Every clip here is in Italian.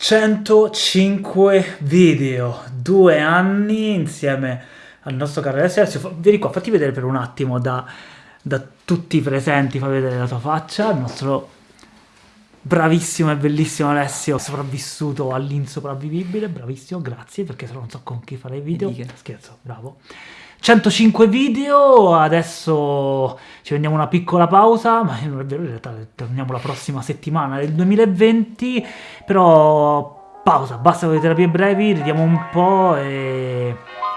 105 video, due anni insieme al nostro caro Alessio. Vieni qua, fatti vedere per un attimo da, da tutti i presenti, fa vedere la tua faccia, il nostro bravissimo e bellissimo Alessio, sopravvissuto all'insopravvivibile, bravissimo, grazie, perché se no non so con chi fare i video, scherzo, bravo. 105 video, adesso ci prendiamo una piccola pausa, ma non è vero, in realtà torniamo la prossima settimana del 2020, però pausa, basta con le terapie brevi, ridiamo un po' e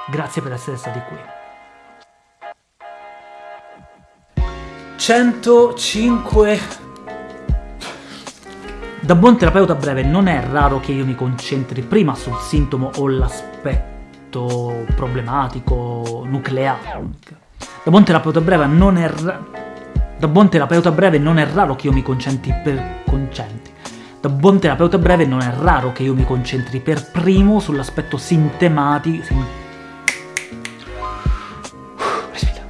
grazie per essere stati qui. 105 da buon terapeuta breve non è raro che io mi concentri prima sul sintomo o l'aspetto aspetto problematico, nucleare. Da buon terapeuta breve non è da buon terapeuta breve non è raro che io mi concentri per concentri. Da buon terapeuta breve non è raro che io mi concentri per primo sull'aspetto sintematico. Sim... Respira.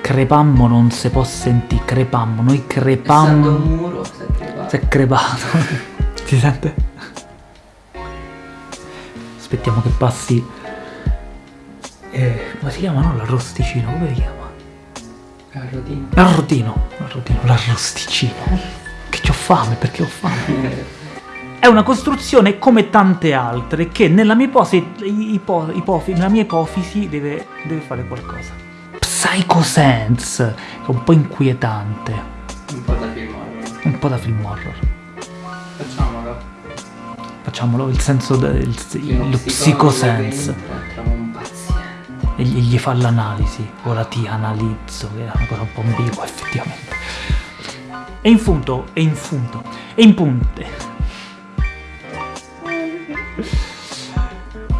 Crepammo non si può sentire, crepammo, noi crepammo. un muro, si è crepato. Si è crepato. si sente? Aspettiamo che passi. Eh, come si chiama? no? l'arrosticino come si chiama? l'arrotino. L'arrotino. L'arrotino. L'arrosticino. Che c'ho fame perché ho fame? È una costruzione come tante altre che nella mia ipofisi, ipo, ipofi, nella mia ipofisi deve, deve fare qualcosa. Psycho Sense è un po' inquietante. Un po' da film horror. Un po' da film horror facciamolo il senso del lo psicosense e gli, gli fa l'analisi ora ti analizzo che è una cosa un po' ambigua effettivamente e in punto e in punto e in punte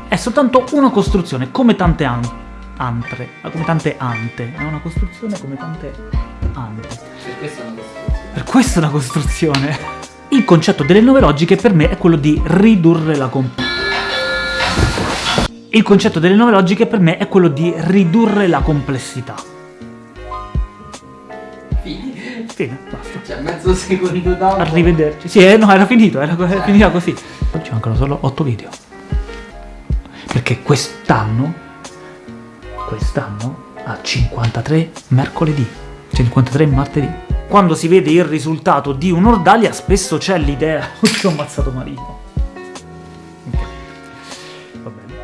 è soltanto una costruzione come tante an antre come tante ante è una costruzione come tante ante per questa è una costruzione il concetto delle nuove logiche per me è quello di ridurre la complessità. Il concetto delle nuove logiche per me è quello di ridurre la complessità. Fine. Fine, basta. Cioè, mezzo secondo dopo. Arrivederci. Sì, eh, no, era finito, era, era finita così. Oggi mancano solo 8 video. Perché quest'anno, quest'anno, ha 53 mercoledì, 53 martedì quando si vede il risultato di un'ordalia spesso c'è l'idea... Oddio, ho ammazzato Marino! Okay. Va bene.